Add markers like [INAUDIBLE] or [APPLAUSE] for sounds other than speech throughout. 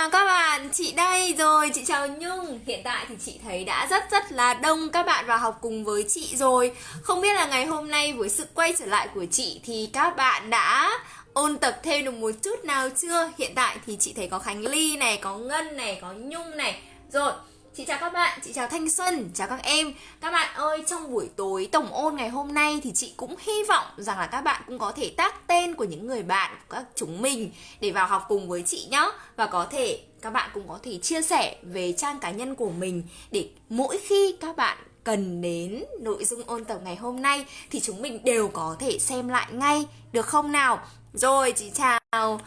chào các bạn, chị đây rồi, chị chào Nhung. Hiện tại thì chị thấy đã rất rất là đông các bạn vào học cùng với chị rồi. Không biết là ngày hôm nay với sự quay trở lại của chị thì các bạn đã ôn tập thêm được một chút nào chưa? Hiện tại thì chị thấy có Khánh Ly này, có Ngân này, có Nhung này. Rồi, Chị chào các bạn, chị chào Thanh Xuân, chào các em. Các bạn ơi, trong buổi tối tổng ôn ngày hôm nay thì chị cũng hy vọng rằng là các bạn cũng có thể tác tên của những người bạn của các chúng mình để vào học cùng với chị nhé Và có thể các bạn cũng có thể chia sẻ về trang cá nhân của mình để mỗi khi các bạn cần đến nội dung ôn tập ngày hôm nay thì chúng mình đều có thể xem lại ngay, được không nào? Rồi, chị chào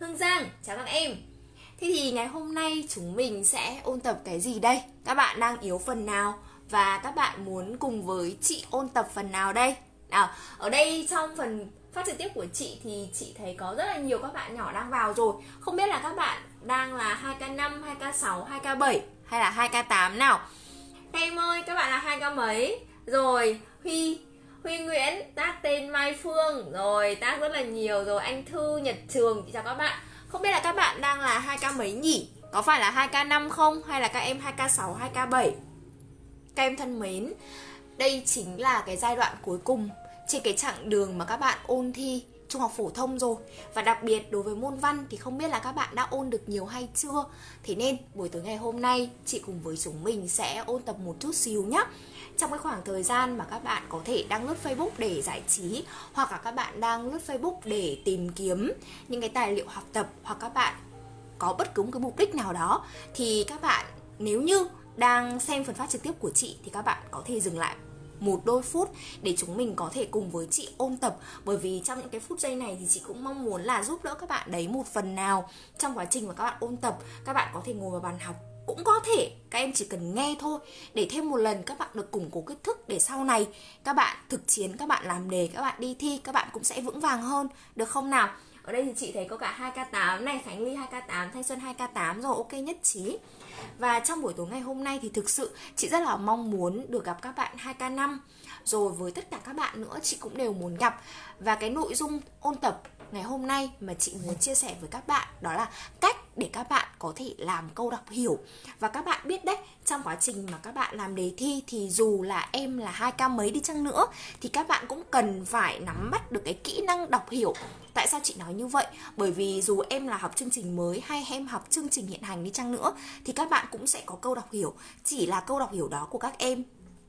Hương Giang, chào các em. Thế thì ngày hôm nay chúng mình sẽ ôn tập cái gì đây? Các bạn đang yếu phần nào? Và các bạn muốn cùng với chị ôn tập phần nào đây? Nào, ở đây trong phần phát trực tiếp của chị thì chị thấy có rất là nhiều các bạn nhỏ đang vào rồi Không biết là các bạn đang là 2K5, 2K6, 2K7 hay là 2K8 nào? Em ơi, các bạn là 2K mấy? Rồi, Huy, Huy Nguyễn, tác tên Mai Phương Rồi, tác rất là nhiều rồi Anh Thư, Nhật Trường, chị chào các bạn không biết là các bạn đang là 2K mấy nhỉ? Có phải là 2K5 không? Hay là các em 2K6, 2K7? Các em thân mến, đây chính là cái giai đoạn cuối cùng trên cái chặng đường mà các bạn ôn thi trung học phổ thông rồi Và đặc biệt đối với môn văn thì không biết là các bạn đã ôn được nhiều hay chưa Thế nên buổi tối ngày hôm nay chị cùng với chúng mình sẽ ôn tập một chút xíu nhé trong cái khoảng thời gian mà các bạn có thể đang lướt Facebook để giải trí, hoặc là các bạn đang lướt Facebook để tìm kiếm những cái tài liệu học tập, hoặc các bạn có bất cứ một cái mục đích nào đó, thì các bạn nếu như đang xem phần phát trực tiếp của chị thì các bạn có thể dừng lại một đôi phút để chúng mình có thể cùng với chị ôn tập. Bởi vì trong những cái phút giây này thì chị cũng mong muốn là giúp đỡ các bạn đấy một phần nào trong quá trình mà các bạn ôn tập. Các bạn có thể ngồi vào bàn học cũng có thể các em chỉ cần nghe thôi. Để thêm một lần các bạn được củng cố kiến thức để sau này các bạn thực chiến, các bạn làm đề, các bạn đi thi, các bạn cũng sẽ vững vàng hơn. Được không nào? Ở đây thì chị thấy có cả 2K8 này, Khánh Ly 2K8 Thanh Xuân 2K8 rồi, ok nhất trí. Và trong buổi tối ngày hôm nay thì thực sự chị rất là mong muốn được gặp các bạn 2K5 rồi với tất cả các bạn nữa, chị cũng đều muốn gặp. Và cái nội dung ôn tập ngày hôm nay mà chị muốn chia sẻ với các bạn đó là cách để các bạn có thể làm câu đọc hiểu. Và các bạn biết đấy trong quá trình mà các bạn làm đề thi thì dù là em là hai ca mấy đi chăng nữa thì các bạn cũng cần phải nắm bắt được cái kỹ năng đọc hiểu. Tại sao chị nói như vậy? Bởi vì dù em là học chương trình mới hay em học chương trình hiện hành đi chăng nữa thì các bạn cũng sẽ có câu đọc hiểu. Chỉ là câu đọc hiểu đó của các em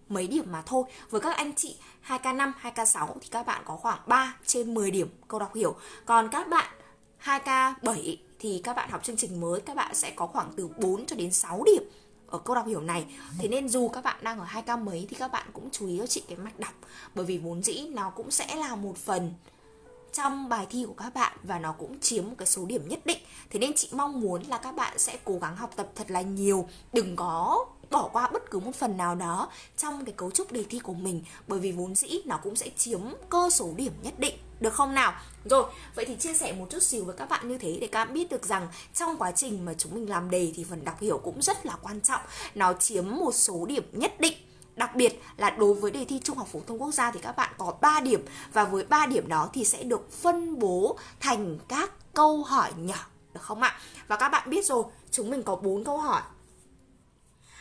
mấy điểm mà thôi. Với các anh chị 2K5, 2K6 thì các bạn có khoảng 3 trên 10 điểm câu đọc hiểu. Còn các bạn 2K7 thì các bạn học chương trình mới, các bạn sẽ có khoảng từ 4 cho đến 6 điểm ở câu đọc hiểu này. Thế nên dù các bạn đang ở hai k mấy thì các bạn cũng chú ý cho chị cái mạch đọc, Bởi vì vốn dĩ nó cũng sẽ là một phần trong bài thi của các bạn và nó cũng chiếm một cái số điểm nhất định. Thế nên chị mong muốn là các bạn sẽ cố gắng học tập thật là nhiều, đừng có bỏ qua bất cứ một phần nào đó trong cái cấu trúc đề thi của mình, bởi vì vốn dĩ nó cũng sẽ chiếm cơ số điểm nhất định được không nào? Rồi, vậy thì chia sẻ một chút xíu với các bạn như thế để các bạn biết được rằng trong quá trình mà chúng mình làm đề thì phần đọc hiểu cũng rất là quan trọng. Nó chiếm một số điểm nhất định Đặc biệt là đối với đề thi Trung học phổ thông quốc gia thì các bạn có 3 điểm và với 3 điểm đó thì sẽ được phân bố thành các câu hỏi nhỏ được không ạ? Và các bạn biết rồi, chúng mình có 4 câu hỏi.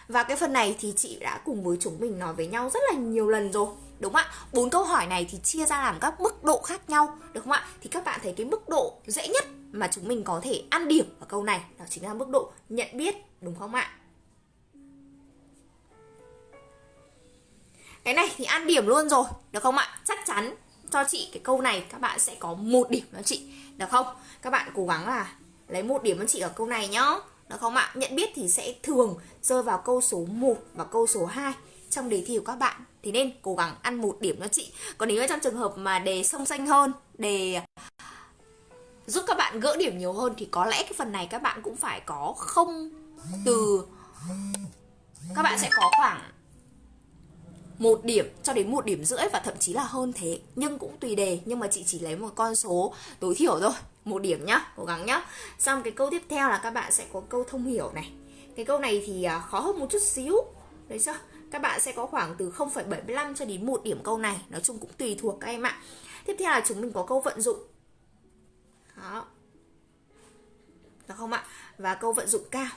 Và cái phần này thì chị đã cùng với chúng mình nói với nhau rất là nhiều lần rồi đúng không ạ. Bốn câu hỏi này thì chia ra làm các mức độ khác nhau, được không ạ? Thì các bạn thấy cái mức độ dễ nhất mà chúng mình có thể ăn điểm ở câu này, đó chính là mức độ nhận biết, đúng không ạ? Cái này thì ăn điểm luôn rồi, được không ạ? Chắc chắn cho chị cái câu này các bạn sẽ có một điểm cho chị, được không? Các bạn cố gắng là lấy một điểm cho chị ở câu này nhá, được không ạ? Nhận biết thì sẽ thường rơi vào câu số 1 và câu số 2 trong đề thi của các bạn. Thì nên cố gắng ăn một điểm cho chị. Còn nếu trong trường hợp mà đề song xanh hơn, đề giúp các bạn gỡ điểm nhiều hơn thì có lẽ cái phần này các bạn cũng phải có không từ. Các bạn sẽ có khoảng một điểm cho đến một điểm rưỡi và thậm chí là hơn thế. Nhưng cũng tùy đề, nhưng mà chị chỉ lấy một con số tối thiểu thôi. Một điểm nhá, cố gắng nhá. Xong cái câu tiếp theo là các bạn sẽ có câu thông hiểu này. Cái câu này thì à, khó hơn một chút xíu. Đấy chưa? Các bạn sẽ có khoảng từ 0,75 cho đến 1 điểm câu này. Nói chung cũng tùy thuộc các em ạ. Tiếp theo là chúng mình có câu vận dụng. Đó. Được không ạ? Và câu vận dụng cao.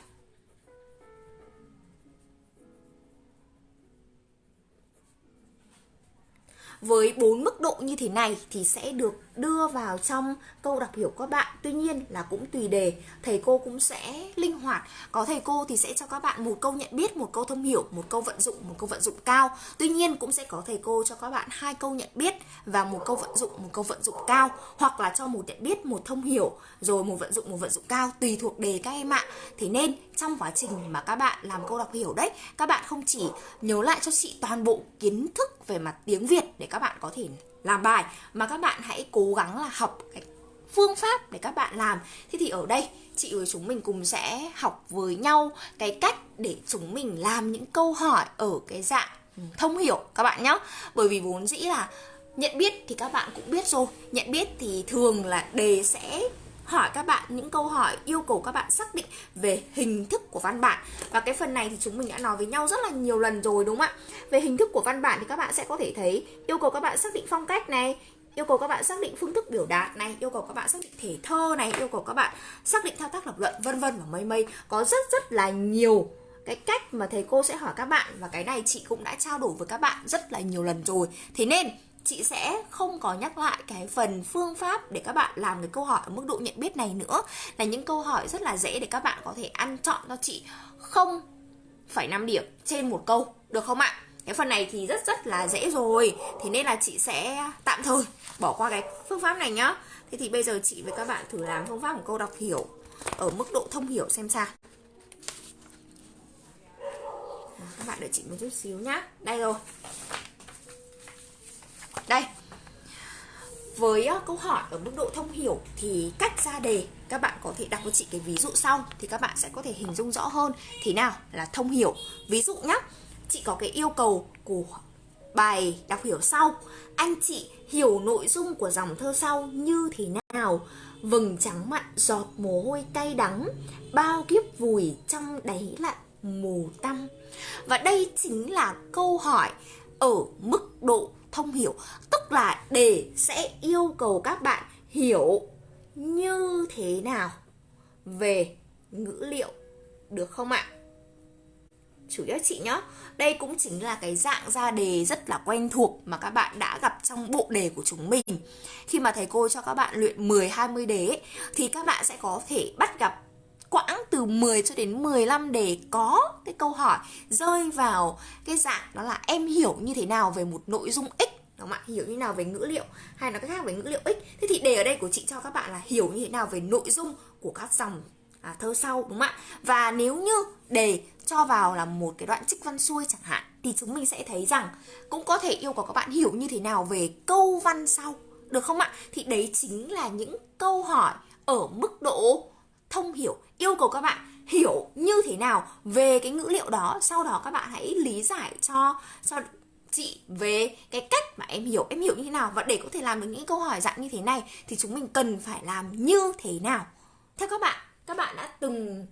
Với bốn mức độ như thế này thì sẽ được đưa vào trong câu đọc hiểu các bạn. Tuy nhiên là cũng tùy đề. Thầy cô cũng sẽ linh hoạt. Có thầy cô thì sẽ cho các bạn một câu nhận biết, một câu thông hiểu, một câu vận dụng, một câu vận dụng cao. Tuy nhiên cũng sẽ có thầy cô cho các bạn hai câu nhận biết và một câu vận dụng, một câu vận dụng cao. Hoặc là cho một nhận biết, một thông hiểu, rồi một vận dụng, một vận dụng cao. Tùy thuộc đề các em ạ. Thế nên trong quá trình mà các bạn làm câu đọc hiểu đấy, các bạn không chỉ nhớ lại cho chị toàn bộ kiến thức về mặt tiếng Việt để các bạn có thể làm bài, mà các bạn hãy cố gắng là học cái phương pháp để các bạn làm. Thế thì ở đây, chị với chúng mình cùng sẽ học với nhau cái cách để chúng mình làm những câu hỏi ở cái dạng thông hiểu các bạn nhé bởi vì vốn dĩ là nhận biết thì các bạn cũng biết rồi, nhận biết thì thường là đề sẽ hỏi các bạn những câu hỏi, yêu cầu các bạn xác định về hình thức của văn bản. Và cái phần này thì chúng mình đã nói với nhau rất là nhiều lần rồi, đúng không ạ? Về hình thức của văn bản thì các bạn sẽ có thể thấy, yêu cầu các bạn xác định phong cách này, yêu cầu các bạn xác định phương thức biểu đạt này, yêu cầu các bạn xác định thể thơ này, yêu cầu các bạn xác định thao tác lập luận, vân vân và mây mây. Có rất rất là nhiều cái cách mà thầy cô sẽ hỏi các bạn và cái này chị cũng đã trao đổi với các bạn rất là nhiều lần rồi. Thế nên chị sẽ không có nhắc lại cái phần phương pháp để các bạn làm cái câu hỏi ở mức độ nhận biết này nữa. Là những câu hỏi rất là dễ để các bạn có thể ăn chọn cho chị. Không phải 5 điểm trên một câu, được không ạ? Cái phần này thì rất rất là dễ rồi. Thế nên là chị sẽ tạm thời bỏ qua cái phương pháp này nhá. Thế thì bây giờ chị với các bạn thử làm phương pháp của câu đọc hiểu ở mức độ thông hiểu xem sao. Các bạn đợi chị một chút xíu nhá. Đây rồi đây. Với ờ, câu hỏi ở mức độ thông hiểu thì cách ra đề, các bạn có thể đọc với chị cái ví dụ sau thì các bạn sẽ có thể hình dung rõ hơn. Thế nào, là thông hiểu. Ví dụ nhé chị có cái yêu cầu của bài đọc hiểu sau. Anh chị hiểu nội dung của dòng thơ sau như thế nào? Vầng trắng mặn, giọt mồ hôi cay đắng, bao kiếp vùi trong đáy lặn mù tăm. Và đây chính là câu hỏi ở mức độ thông hiểu. Tức là để sẽ yêu cầu các bạn hiểu như thế nào về ngữ liệu được không ạ? Chủ yếu chị nhá đây cũng chính là cái dạng ra đề rất là quen thuộc mà các bạn đã gặp trong bộ đề của chúng mình. Khi mà thầy cô cho các bạn luyện 10 20 đề ấy, thì các bạn sẽ có thể bắt gặp quãng từ 10 cho đến 15 để có cái câu hỏi rơi vào cái dạng đó là em hiểu như thế nào về một nội dung x đúng không ạ? Hiểu như nào về ngữ liệu hay là cách khác về ngữ liệu x? Thế thì đề ở đây của chị cho các bạn là hiểu như thế nào về nội dung của các dòng à, thơ sau đúng không ạ? Và nếu như đề cho vào là một cái đoạn trích văn xuôi chẳng hạn thì chúng mình sẽ thấy rằng cũng có thể yêu cầu các bạn hiểu như thế nào về câu văn sau được không ạ? Thì đấy chính là những câu hỏi ở mức độ thông hiểu, yêu cầu các bạn hiểu như thế nào về cái ngữ liệu đó. Sau đó các bạn hãy lý giải cho cho chị về cái cách mà em hiểu. Em hiểu như thế nào? Và để có thể làm được những câu hỏi dạng như thế này thì chúng mình cần phải làm như thế nào? Theo các bạn các bạn đã từng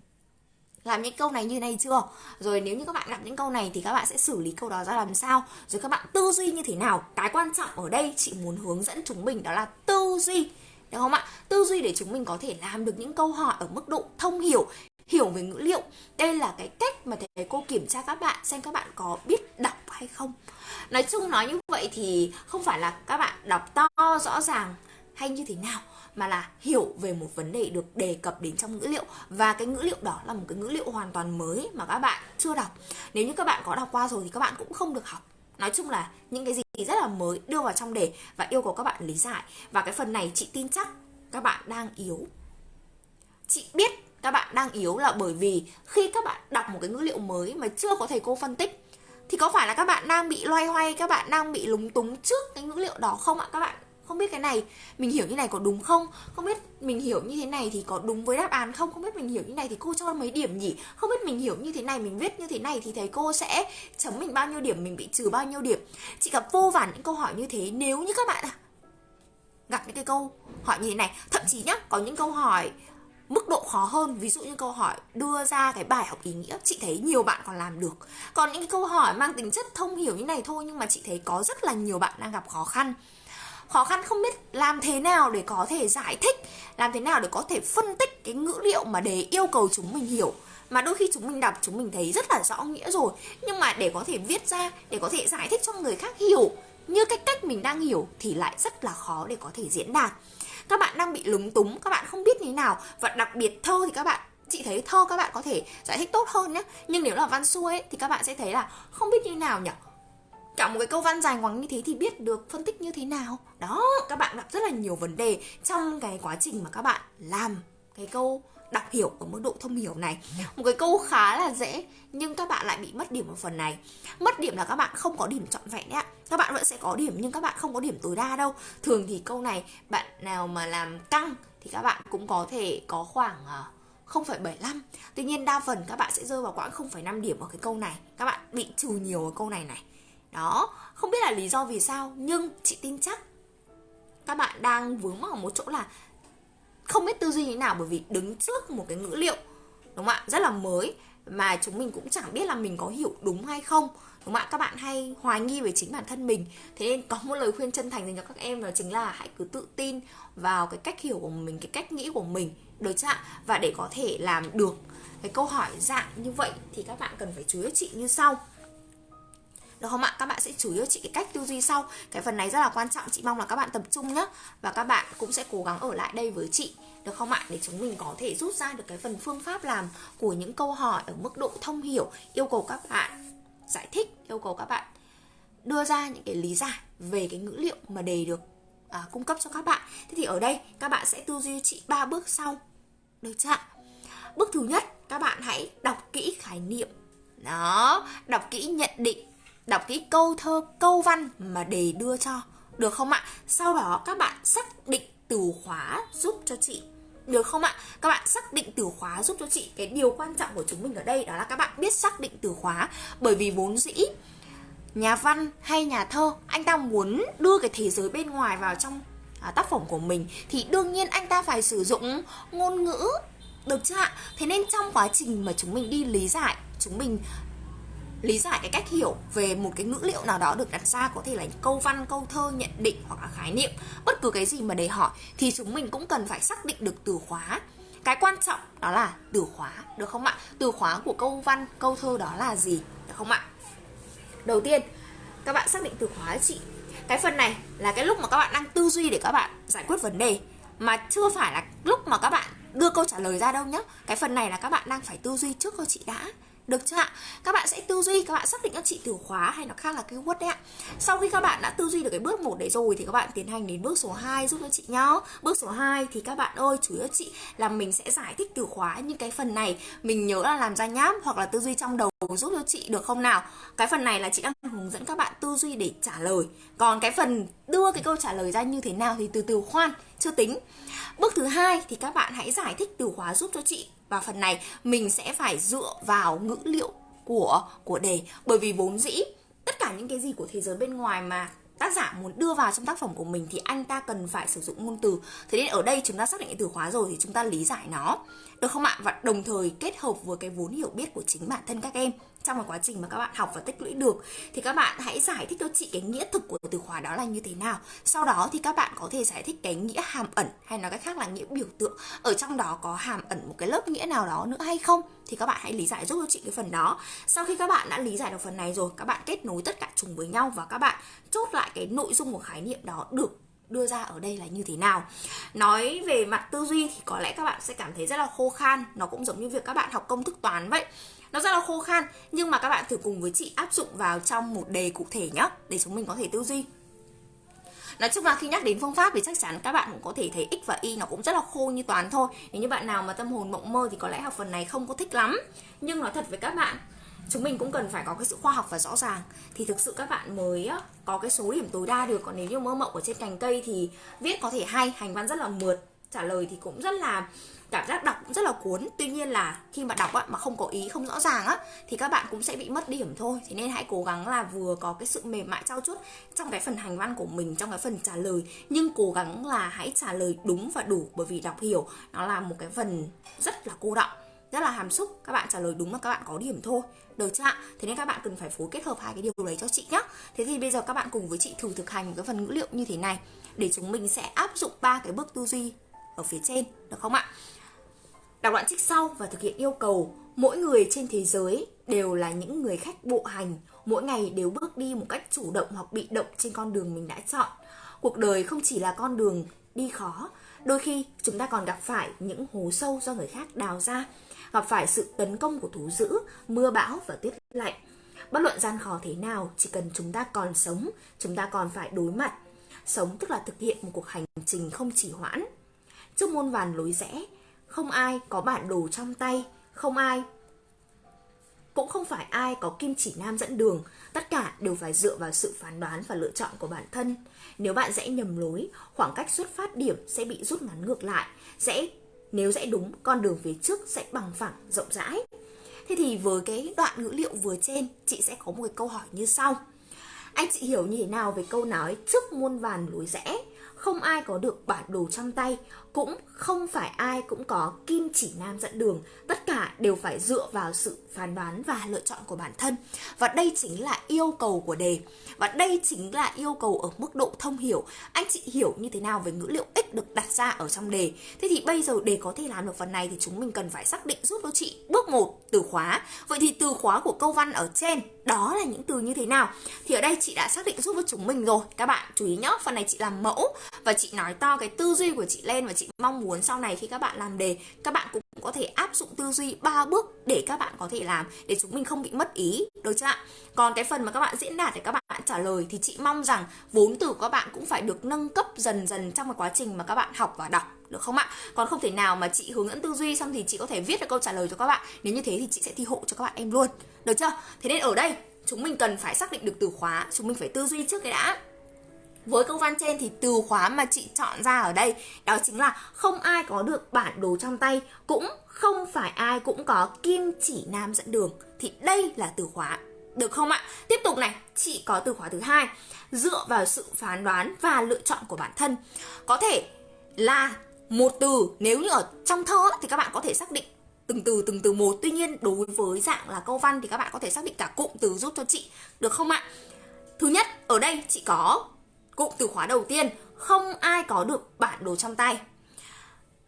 làm những câu này như này chưa? Rồi nếu như các bạn gặp những câu này thì các bạn sẽ xử lý câu đó ra làm sao? Rồi các bạn tư duy như thế nào? Cái quan trọng ở đây chị muốn hướng dẫn chúng mình đó là tư duy được không ạ? Tư duy để chúng mình có thể làm được những câu hỏi ở mức độ thông hiểu hiểu về ngữ liệu. Đây là cái cách mà thầy cô kiểm tra các bạn xem các bạn có biết đọc hay không. Nói chung nói như vậy thì không phải là các bạn đọc to, rõ ràng hay như thế nào, mà là hiểu về một vấn đề được đề cập đến trong ngữ liệu. Và cái ngữ liệu đó là một cái ngữ liệu hoàn toàn mới mà các bạn chưa đọc. Nếu như các bạn có đọc qua rồi thì các bạn cũng không được học. Nói chung là những cái gì rất là mới, đưa vào trong đề và yêu cầu các bạn lý giải. Và cái phần này chị tin chắc các bạn đang yếu. Chị biết các bạn đang yếu là bởi vì khi các bạn đọc một cái ngữ liệu mới mà chưa có thầy cô phân tích, thì có phải là các bạn đang bị loay hoay, các bạn đang bị lúng túng trước cái ngữ liệu đó không ạ? Các bạn không biết cái này mình hiểu như này có đúng không? Không biết mình hiểu như thế này thì có đúng với đáp án không? Không biết mình hiểu như này thì cô cho mấy điểm nhỉ? Không biết mình hiểu như thế này, mình viết như thế này thì thầy cô sẽ chấm mình bao nhiêu điểm, mình bị trừ bao nhiêu điểm? Chị gặp vô vàn những câu hỏi như thế, nếu như các bạn à, gặp những cái câu hỏi như thế này, thậm chí nhá, có những câu hỏi mức độ khó hơn, ví dụ như câu hỏi đưa ra cái bài học ý nghĩa, chị thấy nhiều bạn còn làm được. Còn những cái câu hỏi mang tính chất thông hiểu như này thôi, nhưng mà chị thấy có rất là nhiều bạn đang gặp khó khăn khó khăn không biết làm thế nào để có thể giải thích làm thế nào để có thể phân tích cái ngữ liệu mà để yêu cầu chúng mình hiểu. Mà đôi khi chúng mình đọc chúng mình thấy rất là rõ nghĩa rồi. Nhưng mà để có thể viết ra để có thể giải thích cho người khác hiểu như cái cách mình đang hiểu thì lại rất là khó để có thể diễn đạt. Các bạn đang bị lúng túng các bạn không biết như thế nào. Và đặc biệt thơ thì các bạn chị thấy thơ các bạn có thể giải thích tốt hơn nhé nhưng nếu là văn xuôi ấy, thì các bạn sẽ thấy là không biết như nào nhỉ cả một cái câu văn dài ngoằng như thế thì biết được phân tích như thế nào? Đó các bạn gặp rất là nhiều vấn đề trong cái quá trình mà các bạn làm cái câu đọc hiểu ở mức độ thông hiểu này. Một cái câu khá là dễ nhưng các bạn lại bị mất điểm ở phần này. Mất điểm là các bạn không có điểm trọn vẹn đấy ạ. Các bạn vẫn sẽ có điểm nhưng các bạn không có điểm tối đa đâu. Thường thì câu này bạn nào mà làm căng thì các bạn cũng có thể có khoảng ờ, 0,75 Tuy nhiên đa phần các bạn sẽ rơi vào khoảng 0,5 điểm ở cái câu này. Các bạn bị trừ nhiều ở câu này này. Đó, không biết là lý do vì sao Nhưng chị tin chắc Các bạn đang vướng mắc ở một chỗ là không biết tư duy như thế nào bởi vì đứng trước một cái ngữ liệu đúng không ạ? Rất là mới mà chúng mình cũng chẳng biết là mình có hiểu đúng hay không đúng không ạ? Các bạn hay hoài nghi về chính bản thân mình. Thế nên có một lời khuyên chân thành dành cho các em đó chính là hãy cứ tự tin vào cái cách hiểu của mình cái cách nghĩ của mình được chưa ạ? Và để có thể làm được cái câu hỏi dạng như vậy thì các bạn cần phải chú ý chị như sau được không ạ? Các bạn sẽ chủ yếu chị cái cách tư duy sau. Cái phần này rất là quan trọng. Chị mong là các bạn tập trung nhé Và các bạn cũng sẽ cố gắng ở lại đây với chị. Được không ạ? Để chúng mình có thể rút ra được cái phần phương pháp làm Của những câu hỏi ở mức độ thông hiểu Yêu cầu các bạn giải thích Yêu cầu các bạn đưa ra những cái lý giải Về cái ngữ liệu mà đề được à, cung cấp cho các bạn. Thế thì ở đây các bạn sẽ tư duy chị ba bước sau. Được chưa ạ? Bước thứ nhất các bạn hãy đọc kỹ khái niệm. Đó, đọc kỹ nhận định đọc kỹ câu thơ, câu văn mà đề đưa cho. Được không ạ? Sau đó các bạn xác định từ khóa giúp cho chị được không ạ? Các bạn xác định từ khóa giúp cho chị Cái điều quan trọng của chúng mình ở đây Đó là các bạn biết xác định từ khóa Bởi vì vốn dĩ Nhà văn hay nhà thơ Anh ta muốn đưa cái thế giới bên ngoài vào trong à, tác phẩm của mình Thì đương nhiên anh ta phải sử dụng ngôn ngữ Được chưa ạ? Thế nên trong quá trình mà chúng mình đi lý giải Chúng mình lý giải cái cách hiểu về một cái ngữ liệu nào đó được đặt ra, có thể là câu văn, câu thơ, nhận định hoặc là khái niệm, bất cứ cái gì mà để hỏi, thì chúng mình cũng cần phải xác định được từ khóa. Cái quan trọng đó là từ khóa, được không ạ? Từ khóa của câu văn, câu thơ đó là gì, được không ạ? Đầu tiên, các bạn xác định từ khóa chị. Cái phần này là cái lúc mà các bạn đang tư duy để các bạn giải quyết vấn đề, mà chưa phải là lúc mà các bạn đưa câu trả lời ra đâu nhá. Cái phần này là các bạn đang phải tư duy trước cho chị đã được chưa ạ? Các bạn sẽ tư duy, các bạn xác định các chị từ khóa hay nó khác là cái keyword đấy ạ. Sau khi các bạn đã tư duy được cái bước một đấy rồi thì các bạn tiến hành đến bước số 2 giúp cho chị nhá. Bước số 2 thì các bạn ơi, chủ yếu chị là mình sẽ giải thích từ khóa những cái phần này mình nhớ là làm ra nháp hoặc là tư duy trong đầu giúp cho chị được không nào? Cái phần này là chị đang hướng dẫn các bạn tư duy để trả lời. Còn cái phần đưa cái câu trả lời ra như thế nào thì từ từ khoan, chưa tính. Bước thứ hai thì các bạn hãy giải thích từ khóa giúp cho chị và phần này mình sẽ phải dựa vào ngữ liệu của của đề. Bởi vì vốn dĩ, tất cả những cái gì của thế giới bên ngoài mà tác giả muốn đưa vào trong tác phẩm của mình thì anh ta cần phải sử dụng ngôn từ. Thế nên ở đây chúng ta xác định từ khóa rồi thì chúng ta lý giải nó. Được không ạ? Và đồng thời kết hợp với cái vốn hiểu biết của chính bản thân các em trong cái quá trình mà các bạn học và tích lũy được, thì các bạn hãy giải thích cho chị cái nghĩa thực của từ khóa đó là như thế nào. Sau đó thì các bạn có thể giải thích cái nghĩa hàm ẩn, hay nói cách khác là nghĩa biểu tượng. Ở trong đó có hàm ẩn một cái lớp nghĩa nào đó nữa hay không, thì các bạn hãy lý giải giúp cho chị cái phần đó. Sau khi các bạn đã lý giải được phần này rồi, các bạn kết nối tất cả chúng với nhau và các bạn chốt lại cái nội dung của khái niệm đó được đưa ra ở đây là như thế nào. Nói về mặt tư duy thì có lẽ các bạn sẽ cảm thấy rất là khô khan, nó cũng giống như việc các bạn học công thức toán vậy nó rất là khô khan, nhưng mà các bạn thử cùng với chị áp dụng vào trong một đề cụ thể nhé để chúng mình có thể tư duy. Nói chung là khi nhắc đến phương pháp thì chắc chắn các bạn cũng có thể thấy x và y nó cũng rất là khô như toán thôi. Nếu như bạn nào mà tâm hồn mộng mơ thì có lẽ học phần này không có thích lắm. Nhưng nói thật với các bạn, chúng mình cũng cần phải có cái sự khoa học và rõ ràng. Thì thực sự các bạn mới có cái số điểm tối đa được. Còn nếu như mơ mộng ở trên cành cây thì viết có thể hay, hành văn rất là mượt trả lời thì cũng rất là cảm giác đọc cũng rất là cuốn. Tuy nhiên là khi mà đọc á, mà không có ý không rõ ràng á thì các bạn cũng sẽ bị mất điểm thôi. Thế nên hãy cố gắng là vừa có cái sự mềm mại trao chuốt trong cái phần hành văn của mình trong cái phần trả lời nhưng cố gắng là hãy trả lời đúng và đủ bởi vì đọc hiểu nó là một cái phần rất là cô động rất là hàm xúc. Các bạn trả lời đúng mà các bạn có điểm thôi. Được chưa ạ? Thế nên các bạn cần phải phối kết hợp hai cái điều đấy cho chị nhé thế thì bây giờ các bạn cùng với chị thử thực hành một cái phần ngữ liệu như thế này để chúng mình sẽ áp dụng ba cái bước tư duy ở phía trên, được không ạ? Đọc đoạn trích sau và thực hiện yêu cầu, mỗi người trên thế giới đều là những người khách bộ hành. Mỗi ngày đều bước đi một cách chủ động hoặc bị động trên con đường mình đã chọn. Cuộc đời không chỉ là con đường đi khó, đôi khi chúng ta còn gặp phải những hố sâu do người khác đào ra, gặp phải sự tấn công của thú dữ, mưa bão và tuyết lạnh. Bất luận gian khó thế nào, chỉ cần chúng ta còn sống, chúng ta còn phải đối mặt. Sống tức là thực hiện một cuộc hành trình không chỉ hoãn trước môn vàn lối rẽ, không ai có bản đồ trong tay, không ai, cũng không phải ai có kim chỉ nam dẫn đường. Tất cả đều phải dựa vào sự phán đoán và lựa chọn của bản thân. Nếu bạn rẽ nhầm lối, khoảng cách xuất phát điểm sẽ bị rút ngắn ngược lại. Sẽ, nếu rẽ đúng, con đường phía trước sẽ bằng phẳng, rộng rãi. Thế thì với cái đoạn ngữ liệu vừa trên, chị sẽ có một cái câu hỏi như sau. Anh chị hiểu như thế nào về câu nói trước muôn vàn lối rẽ? Không ai có được bản đồ trong tay cũng không phải ai cũng có kim chỉ nam dẫn đường. Tất cả đều phải dựa vào sự phán đoán và lựa chọn của bản thân. Và đây chính là yêu cầu của đề. Và đây chính là yêu cầu ở mức độ thông hiểu. Anh chị hiểu như thế nào về ngữ liệu x được đặt ra ở trong đề? Thế thì bây giờ để có thể làm được phần này thì chúng mình cần phải xác định giúp cho chị. Bước một, từ khóa. Vậy thì từ khóa của câu văn ở trên, đó là những từ như thế nào? Thì ở đây chị đã xác định giúp cho chúng mình rồi. Các bạn chú ý nhé phần này chị làm mẫu và chị nói to cái tư duy của chị lên và chị mong muốn sau này khi các bạn làm đề, các bạn cũng có thể áp dụng tư duy ba bước để các bạn có thể làm, để chúng mình không bị mất ý, được chưa ạ? Còn cái phần mà các bạn diễn đạt để các bạn trả lời thì chị mong rằng vốn từ của các bạn cũng phải được nâng cấp dần dần trong cái quá trình mà các bạn học và đọc, được không ạ? Còn không thể nào mà chị hướng dẫn tư duy xong thì chị có thể viết được câu trả lời cho các bạn. Nếu như thế thì chị sẽ thi hộ cho các bạn em luôn, được chưa? Thế nên ở đây, chúng mình cần phải xác định được từ khóa, chúng mình phải tư duy trước cái đã với câu văn trên thì từ khóa mà chị chọn ra ở đây, đó chính là không ai có được bản đồ trong tay, cũng không phải ai cũng có kim chỉ nam dẫn đường. Thì đây là từ khóa, được không ạ? Tiếp tục này, chị có từ khóa thứ hai, dựa vào sự phán đoán và lựa chọn của bản thân. Có thể là một từ, nếu như ở trong thơ thì các bạn có thể xác định từng từ từng từ một. Tuy nhiên, đối với dạng là câu văn thì các bạn có thể xác định cả cụm từ giúp cho chị, được không ạ? Thứ nhất, ở đây chị có cụm từ khóa đầu tiên, không ai có được bản đồ trong tay.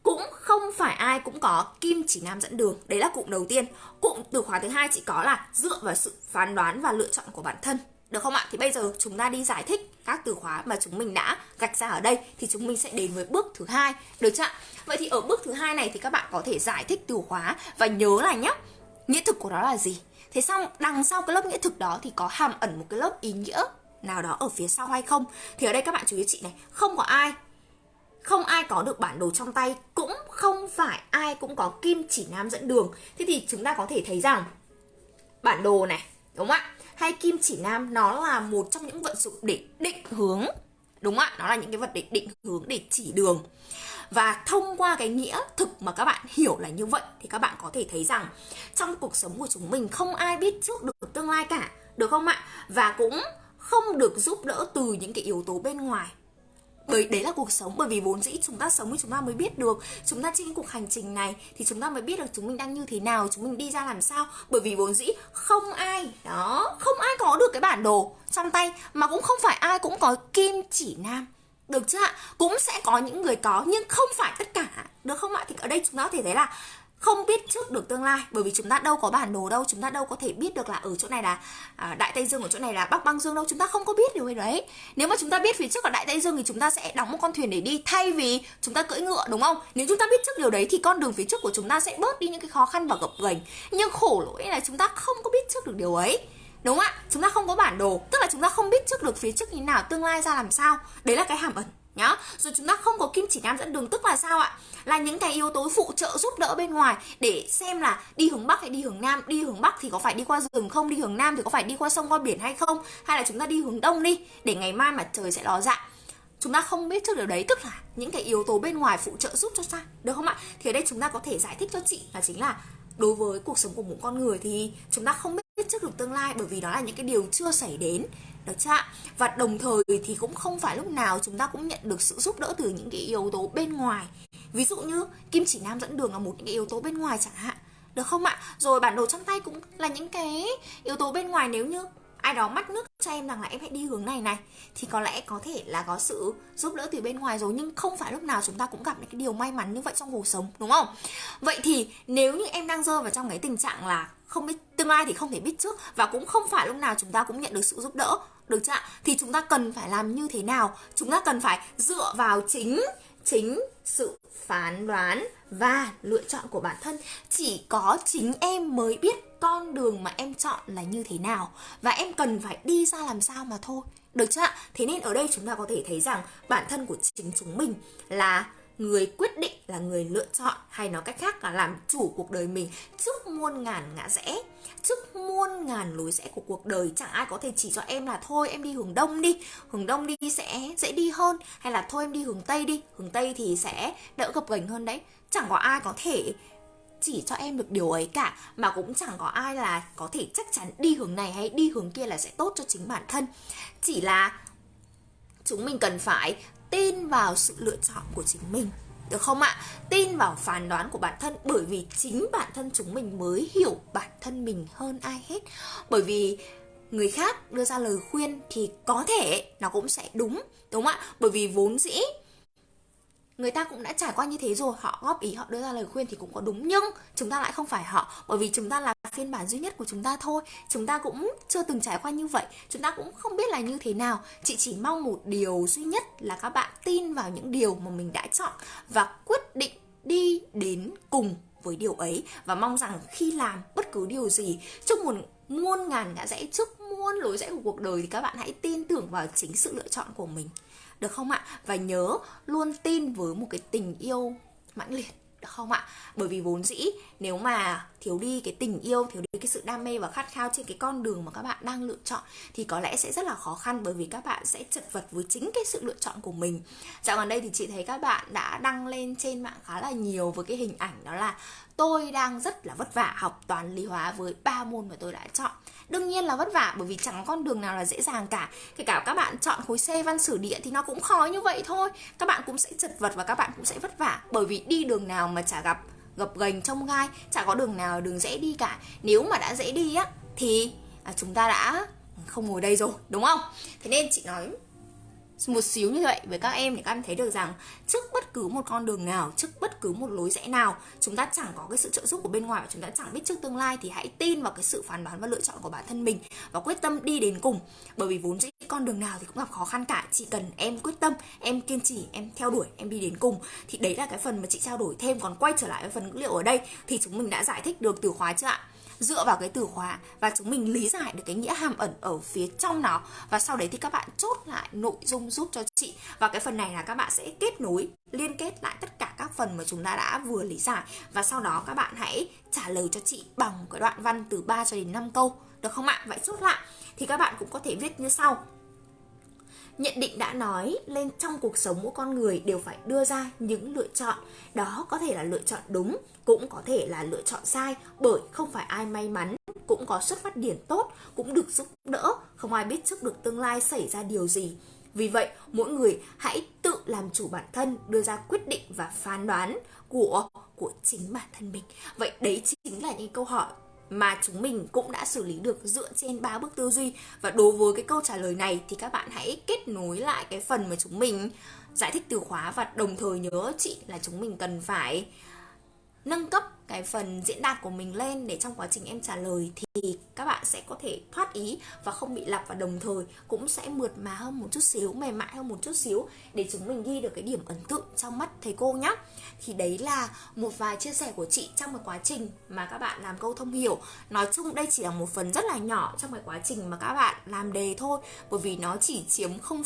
Cũng không phải ai cũng có kim chỉ nam dẫn đường, đấy là cụm đầu tiên. Cụm từ khóa thứ hai chỉ có là dựa vào sự phán đoán và lựa chọn của bản thân, được không ạ? Thì bây giờ chúng ta đi giải thích các từ khóa mà chúng mình đã gạch ra ở đây, thì chúng mình sẽ đến với bước thứ hai, được chưa ạ? Vậy thì ở bước thứ hai này thì các bạn có thể giải thích từ khóa và nhớ là nhé nghĩa thực của nó là gì? Thế xong, đằng sau cái lớp nghĩa thực đó thì có hàm ẩn một cái lớp ý nghĩa nào đó ở phía sau hay không? Thì ở đây các bạn chú ý chị này, không có ai. Không ai có được bản đồ trong tay, cũng không phải ai cũng có kim chỉ nam dẫn đường. Thế thì chúng ta có thể thấy rằng, bản đồ này, đúng không ạ? Hay kim chỉ nam, nó là một trong những vận dụng để định hướng, đúng không ạ? Nó là những cái vật để định hướng để chỉ đường. Và thông qua cái nghĩa thực mà các bạn hiểu là như vậy, thì các bạn có thể thấy rằng trong cuộc sống của chúng mình không ai biết trước được tương lai cả, được không ạ? Và cũng không được giúp đỡ từ những cái yếu tố bên ngoài. Bởi đấy là cuộc sống, bởi vì vốn dĩ chúng ta sống thì chúng ta mới biết được. Chúng ta trên cuộc hành trình này thì chúng ta mới biết được chúng mình đang như thế nào, chúng mình đi ra làm sao. Bởi vì vốn dĩ không ai, đó, không ai có được cái bản đồ trong tay, mà cũng không phải ai cũng có kim chỉ nam. Được chưa ạ? Cũng sẽ có những người có, nhưng không phải tất cả. Được không ạ? Thì ở đây chúng ta có thể thấy là không biết trước được tương lai. Bởi vì chúng ta đâu có bản đồ đâu chúng ta đâu có thể biết được là ở chỗ này là à, đại tây dương ở chỗ này là bắc băng dương đâu. Chúng ta không có biết điều đấy. Nếu mà chúng ta biết phía trước là đại tây dương thì chúng ta sẽ đóng một con thuyền để đi thay vì chúng ta cưỡi ngựa đúng không? Nếu chúng ta biết trước điều đấy thì con đường phía trước của chúng ta sẽ bớt đi những cái khó khăn và gập ghềnh. Nhưng khổ lỗi là chúng ta không có biết trước được điều ấy. Đúng không ạ? Chúng ta không có bản đồ. Tức là chúng ta không biết trước được phía trước như nào tương lai ra làm sao. Đấy là cái hàm ẩn nhá. Rồi chúng ta không có kim chỉ nam dẫn đường, tức là sao ạ? Là những cái yếu tố phụ trợ giúp đỡ bên ngoài để xem là đi hướng bắc hay đi hướng nam. Đi hướng bắc thì có phải đi qua rừng không? Đi hướng nam thì có phải đi qua sông, qua biển hay không? Hay là chúng ta đi hướng đông đi, để ngày mai mà trời sẽ ló dạng? Chúng ta không biết trước điều đấy, tức là những cái yếu tố bên ngoài phụ trợ giúp cho ta được không ạ? Thì ở đây chúng ta có thể giải thích cho chị là chính là đối với cuộc sống của một con người thì chúng ta không biết trước được tương lai bởi vì đó là những cái điều chưa xảy đến. Được chưa ạ? Và đồng thời thì cũng không phải lúc nào chúng ta cũng nhận được sự giúp đỡ từ những cái yếu tố bên ngoài. Ví dụ như kim chỉ nam dẫn đường là một những cái yếu tố bên ngoài chẳng hạn. Được không ạ? Rồi bản đồ trong tay cũng là những cái yếu tố bên ngoài. Nếu như ai đó mắt nước cho em rằng là em hãy đi hướng này này, thì có lẽ có thể là có sự giúp đỡ từ bên ngoài rồi. Nhưng không phải lúc nào chúng ta cũng gặp những cái điều may mắn như vậy trong cuộc sống, đúng không? Vậy thì nếu như em đang rơi vào trong cái tình trạng là không biết, tương lai thì không thể biết trước. Và cũng không phải lúc nào chúng ta cũng nhận được sự giúp đỡ. Được chưa ạ? Thì chúng ta cần phải làm như thế nào? Chúng ta cần phải dựa vào chính chính sự phán đoán và lựa chọn của bản thân. Chỉ có chính em mới biết con đường mà em chọn là như thế nào. Và em cần phải đi ra làm sao mà thôi. Được chưa ạ? Thế nên ở đây chúng ta có thể thấy rằng bản thân của chính chúng mình là người quyết định là người lựa chọn hay nói cách khác là làm chủ cuộc đời mình trước muôn ngàn ngã rẽ. Trước muôn ngàn lối rẽ của cuộc đời, chẳng ai có thể chỉ cho em là thôi, em đi hướng đông đi. Hướng đông đi sẽ dễ đi hơn, hay là thôi em đi hướng tây đi. Hướng tây thì sẽ đỡ gập ghềnh hơn đấy. Chẳng có ai có thể chỉ cho em được điều ấy cả, mà cũng chẳng có ai là có thể chắc chắn đi hướng này hay đi hướng kia là sẽ tốt cho chính bản thân. Chỉ là chúng mình cần phải tin vào sự lựa chọn của chính mình được không ạ? Tin vào phán đoán của bản thân bởi vì chính bản thân chúng mình mới hiểu bản thân mình hơn ai hết. Bởi vì người khác đưa ra lời khuyên thì có thể nó cũng sẽ đúng, đúng không ạ? Bởi vì vốn dĩ người ta cũng đã trải qua như thế rồi, họ góp ý, họ đưa ra lời khuyên thì cũng có đúng, nhưng chúng ta lại không phải họ, bởi vì chúng ta là phiên bản duy nhất của chúng ta thôi. Chúng ta cũng chưa từng trải qua như vậy, chúng ta cũng không biết là như thế nào. Chị chỉ mong một điều duy nhất là các bạn tin vào những điều mà mình đã chọn và quyết định đi đến cùng với điều ấy. Và mong rằng khi làm bất cứ điều gì trước một muôn ngàn ngã rẽ trước muôn lối rẽ của cuộc đời thì các bạn hãy tin tưởng vào chính sự lựa chọn của mình được không ạ? Và nhớ luôn tin với một cái tình yêu mãnh liệt, được không ạ? Bởi vì vốn dĩ, nếu mà thiếu đi cái tình yêu, thiếu đi cái sự đam mê và khát khao trên cái con đường mà các bạn đang lựa chọn thì có lẽ sẽ rất là khó khăn bởi vì các bạn sẽ chật vật với chính cái sự lựa chọn của mình. Dạo gần đây thì chị thấy các bạn đã đăng lên trên mạng khá là nhiều với cái hình ảnh đó là tôi đang rất là vất vả học toán lý hóa với ba môn mà tôi đã chọn. Đương nhiên là vất vả bởi vì chẳng có con đường nào là dễ dàng cả. Kể cả các bạn chọn khối C, văn sử, địa thì nó cũng khó như vậy thôi. Các bạn cũng sẽ chật vật và các bạn cũng sẽ vất vả bởi vì đi đường nào mà chả gặp gập ghềnh trong gai chả có đường nào đường dễ đi cả. Nếu mà đã dễ đi á thì à, chúng ta đã không ngồi đây rồi đúng không? Thế nên chị nói một xíu như vậy, với các em để các em thấy được rằng trước bất cứ một con đường nào, trước bất cứ một lối rẽ nào, chúng ta chẳng có cái sự trợ giúp của bên ngoài và chúng ta chẳng biết trước tương lai thì hãy tin vào cái sự phán đoán và lựa chọn của bản thân mình và quyết tâm đi đến cùng. Bởi vì vốn dĩ con đường nào thì cũng gặp khó khăn cả. Chỉ cần em quyết tâm, em kiên trì, em theo đuổi, em đi đến cùng thì đấy là cái phần mà chị trao đổi thêm. Còn quay trở lại với phần ngữ liệu ở đây thì chúng mình đã giải thích được từ khóa chưa ạ? Dựa vào cái từ khóa và chúng mình lý giải được cái nghĩa hàm ẩn ở phía trong nó. Và sau đấy thì các bạn chốt lại nội dung giúp cho chị. Và cái phần này là các bạn sẽ kết nối, liên kết lại tất cả các phần mà chúng ta đã vừa lý giải. Và sau đó các bạn hãy trả lời cho chị bằng cái đoạn văn từ 3 cho đến 5 câu. Được không ạ? Vậy chốt lại. Thì các bạn cũng có thể viết như sau. Nhận định đã nói lên trong cuộc sống mỗi con người đều phải đưa ra những lựa chọn. Đó có thể là lựa chọn đúng, cũng có thể là lựa chọn sai bởi không phải ai may mắn cũng có xuất phát điểm tốt, cũng được giúp đỡ, không ai biết trước được tương lai xảy ra điều gì. Vì vậy, mỗi người hãy tự làm chủ bản thân, đưa ra quyết định và phán đoán của của chính bản thân mình. Vậy đấy chính là những câu hỏi mà chúng mình cũng đã xử lý được dựa trên ba bước tư duy. Và đối với cái câu trả lời này thì các bạn hãy kết nối lại cái phần mà chúng mình giải thích từ khóa và đồng thời nhớ chị là chúng mình cần phải nâng cấp cái phần diễn đạt của mình lên để trong quá trình em trả lời thì các bạn sẽ có thể thoát ý và không bị lặp và đồng thời cũng sẽ mượt mà hơn một chút xíu mềm mại hơn một chút xíu để chúng mình ghi được cái điểm ấn tượng trong mắt thầy cô nhé thì đấy là một vài chia sẻ của chị trong một quá trình mà các bạn làm câu thông hiểu. Nói chung đây chỉ là một phần rất là nhỏ trong cái quá trình mà các bạn làm đề thôi bởi vì nó chỉ chiếm 0,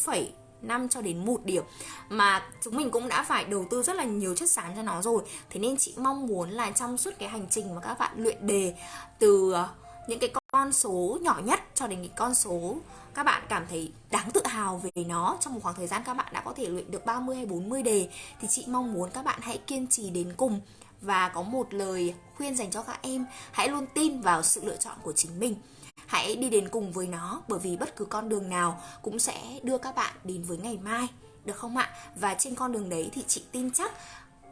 5 cho đến 1 điểm. Mà chúng mình cũng đã phải đầu tư rất là nhiều chất xám cho nó rồi. Thế nên chị mong muốn là trong suốt cái hành trình mà các bạn luyện đề, từ ờ, những cái con số nhỏ nhất cho đến cái con số các bạn cảm thấy đáng tự hào về nó trong một khoảng thời gian các bạn đã có thể luyện được 30 hay 40 đề, thì chị mong muốn các bạn hãy kiên trì đến cùng. Và có một lời khuyên dành cho các em, hãy luôn tin vào sự lựa chọn của chính mình hãy đi đến cùng với nó, bởi vì bất cứ con đường nào cũng sẽ đưa các bạn đến với ngày mai, được không ạ? Và trên con đường đấy thì chị tin chắc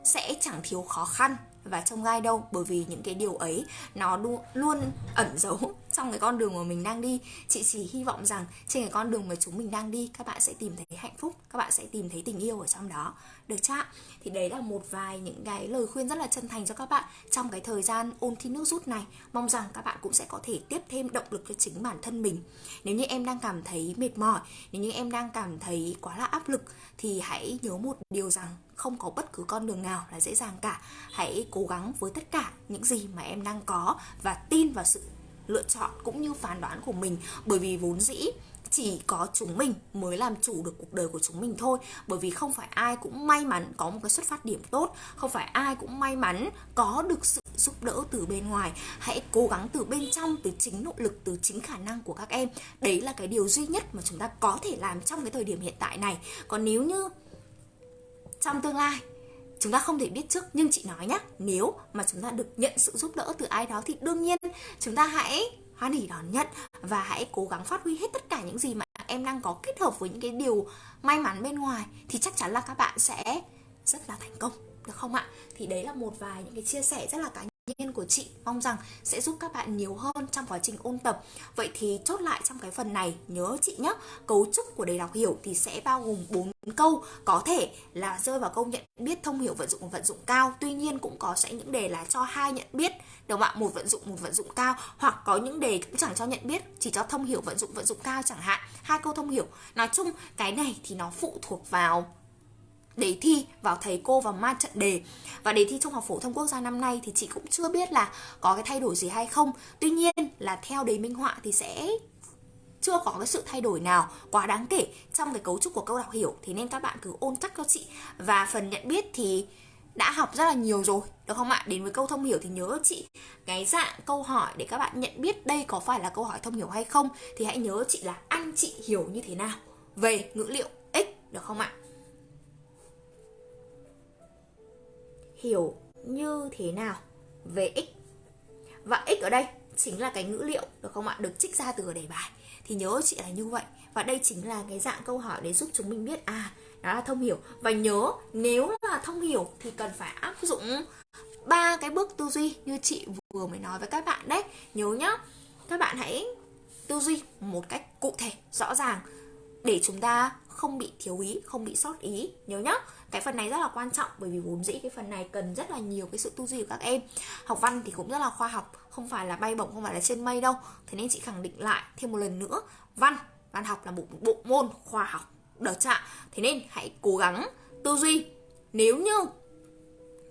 sẽ chẳng thiếu khó khăn và trông gai đâu, bởi vì những cái điều ấy nó luôn ẩn giấu [LAUGHS] trong cái con đường mà mình đang đi. Chị chỉ hy vọng rằng trên cái con đường mà chúng mình đang đi, các bạn sẽ tìm thấy hạnh phúc, các bạn sẽ tìm thấy tình yêu ở trong đó. Được chưa thì đấy là một vài những cái lời khuyên rất là chân thành cho các bạn trong cái thời gian ôn thi nước rút này. Mong rằng các bạn cũng sẽ có thể tiếp thêm động lực cho chính bản thân mình. Nếu như em đang cảm thấy mệt mỏi, nếu như em đang cảm thấy quá là áp lực, thì hãy nhớ một điều rằng không có bất cứ con đường nào là dễ dàng cả. Hãy cố gắng với tất cả những gì mà em đang có và tin vào sự lựa chọn cũng như phán đoán của mình. Bởi vì vốn dĩ chỉ có chúng mình mới làm chủ được cuộc đời của chúng mình thôi. Bởi vì không phải ai cũng may mắn có một cái xuất phát điểm tốt. Không phải ai cũng may mắn có được sự giúp đỡ từ bên ngoài. Hãy cố gắng từ bên trong, từ chính nỗ lực, từ chính khả năng của các em. Đấy là cái điều duy nhất mà chúng ta có thể làm trong cái thời điểm hiện tại này. Còn nếu như trong tương lai. Chúng ta không thể biết trước, nhưng chị nói nhá, nếu mà chúng ta được nhận sự giúp đỡ từ ai đó thì đương nhiên chúng ta hãy hoan hỉ đón nhận và hãy cố gắng phát huy hết tất cả những gì mà em đang có kết hợp với những cái điều may mắn bên ngoài thì chắc chắn là các bạn sẽ rất là thành công, được không ạ? Thì đấy là một vài những cái chia sẻ rất là cá nhân của chị. Mong rằng sẽ giúp các bạn nhiều hơn trong quá trình ôn tập. Vậy thì chốt lại trong cái phần này, nhớ chị nhé cấu trúc của đề đọc hiểu thì sẽ bao gồm 4 câu. Có thể là rơi vào câu nhận biết thông hiểu vận dụng vận dụng cao. Tuy nhiên cũng có sẽ những đề là cho hai nhận biết, đúng không ạ? Một vận dụng, một vận dụng cao. Hoặc có những đề cũng chẳng cho nhận biết, chỉ cho thông hiểu, vận dụng vận dụng cao chẳng hạn. Hai câu thông hiểu. Nói chung cái này thì nó phụ thuộc vào đề thi vào thầy cô và ma trận đề. Và đề thi trung học phổ thông quốc gia năm nay thì chị cũng chưa biết là có cái thay đổi gì hay không. Tuy nhiên là theo đề minh họa thì sẽ chưa có cái sự thay đổi nào quá đáng kể trong cái cấu trúc của câu đọc hiểu. Thì nên các bạn cứ ôn chắc cho chị. Và phần nhận biết thì đã học rất là nhiều rồi, được không ạ? Đến với câu thông hiểu thì nhớ chị cái dạng câu hỏi để các bạn nhận biết đây có phải là câu hỏi thông hiểu hay không. Thì hãy nhớ chị là anh chị hiểu như thế nào. Về ngữ liệu x, được không ạ? Hiểu như thế nào về x. Và x ở đây chính là cái ngữ liệu, được không ạ? Được trích ra từ đề bài. Thì nhớ chị là như vậy. Và đây chính là cái dạng câu hỏi để giúp chúng mình biết à đó là thông hiểu. Và nhớ, nếu là thông hiểu thì cần phải áp dụng ba cái bước tư duy như chị vừa mới nói với các bạn đấy. Nhớ nhá, các bạn hãy tư duy một cách cụ thể, rõ ràng, để chúng ta không bị thiếu ý, không bị sót ý, nhớ nhá. Cái phần này rất là quan trọng bởi vì vốn dĩ cái phần này cần rất là nhiều cái sự tư duy của các em. Học văn thì cũng rất là khoa học, không phải là bay bổng, không phải là trên mây đâu. Thế nên chị khẳng định lại thêm một lần nữa, văn văn học là một bộ môn khoa học được chưa thế nên hãy cố gắng tư duy. Nếu như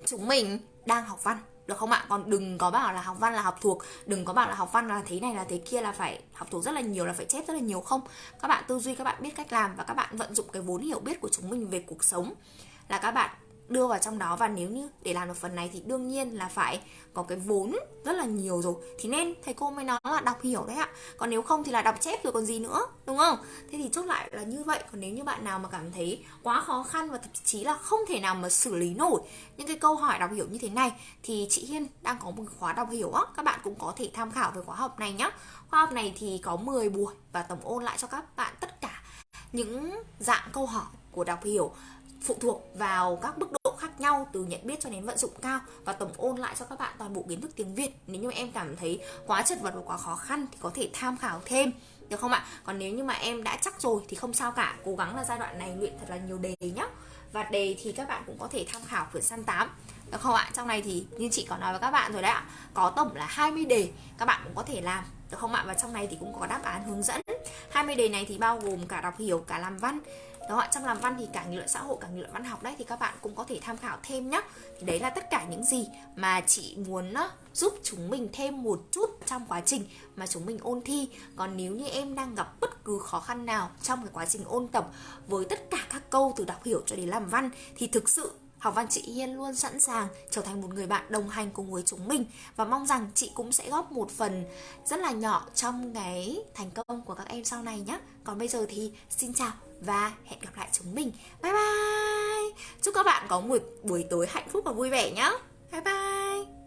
chúng mình đang học văn được không ạ? Còn đừng có bảo là học văn là học thuộc. Đừng có bảo là học văn là thế này là thế kia là phải học thuộc rất là nhiều, là phải chép rất là nhiều không? Các bạn tư duy, các bạn biết cách làm và các bạn vận dụng cái vốn hiểu biết của chúng mình về cuộc sống. Là các bạn đưa vào trong đó. Và nếu như để làm được phần này thì đương nhiên là phải có cái vốn rất là nhiều rồi. Thì nên thầy cô mới nói là đọc hiểu đấy ạ. Còn nếu không thì là đọc chép rồi còn gì nữa, đúng không? Thế thì chốt lại là như vậy. Còn nếu như bạn nào mà cảm thấy quá khó khăn và thậm chí là không thể nào mà xử lý nổi những cái câu hỏi đọc hiểu như thế này, thì chị Hiên đang có một khóa đọc hiểu á. Các bạn cũng có thể tham khảo về khóa học này nhá. Khóa học này thì có 10 buổi và tổng ôn lại cho các bạn tất cả những dạng câu hỏi của đọc hiểu phụ thuộc vào các mức độ khác nhau từ nhận biết cho đến vận dụng cao và tổng ôn lại cho các bạn toàn bộ kiến thức tiếng Việt. Nếu như em cảm thấy quá chật vật và quá khó khăn thì có thể tham khảo thêm, được không ạ? Còn nếu như mà em đã chắc rồi thì không sao cả, cố gắng là giai đoạn này luyện thật là nhiều đề nhá. Và đề thì các bạn cũng có thể tham khảo quyển săn 8 được không ạ? Trong này thì như chị có nói với các bạn rồi đấy ạ, có tổng là 20 đề, các bạn cũng có thể làm, được không ạ? Và trong này thì cũng có đáp án hướng dẫn. 20 đề này thì bao gồm cả đọc hiểu, cả làm văn đó trong làm văn thì cả nghị luận xã hội, cả nghị luận văn học đấy, thì các bạn cũng có thể tham khảo thêm nhé thì đấy là tất cả những gì mà chị muốn giúp chúng mình thêm một chút trong quá trình mà chúng mình ôn thi. Còn nếu như em đang gặp bất cứ khó khăn nào trong cái quá trình ôn tập với tất cả các câu từ đọc hiểu cho đến làm văn, thì thực sự Học văn chị Hiên luôn sẵn sàng trở thành một người bạn đồng hành cùng với chúng mình. Và mong rằng chị cũng sẽ góp một phần rất là nhỏ trong cái thành công của các em sau này nhé. Còn bây giờ thì xin chào và hẹn gặp lại chúng mình. Bye bye. Chúc các bạn có một buổi tối hạnh phúc và vui vẻ nhé. Bye bye.